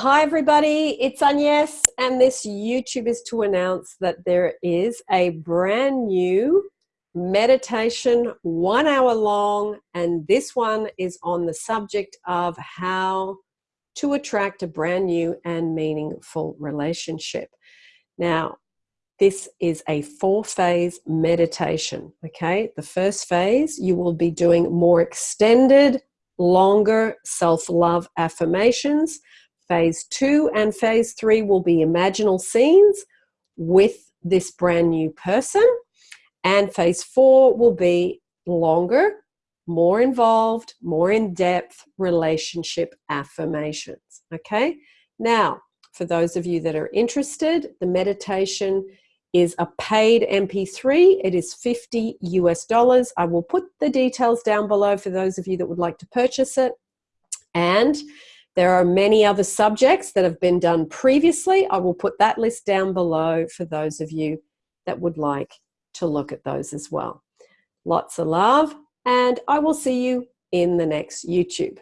Hi everybody, it's Agnes and this YouTube is to announce that there is a brand new meditation, one hour long, and this one is on the subject of how to attract a brand new and meaningful relationship. Now, this is a four phase meditation, okay? The first phase, you will be doing more extended, longer self-love affirmations Phase two and phase three will be imaginal scenes with this brand new person. And phase four will be longer, more involved, more in-depth relationship affirmations. Okay. Now, for those of you that are interested, the meditation is a paid MP3. It is 50 US dollars. I will put the details down below for those of you that would like to purchase it. And there are many other subjects that have been done previously. I will put that list down below for those of you that would like to look at those as well. Lots of love, and I will see you in the next YouTube.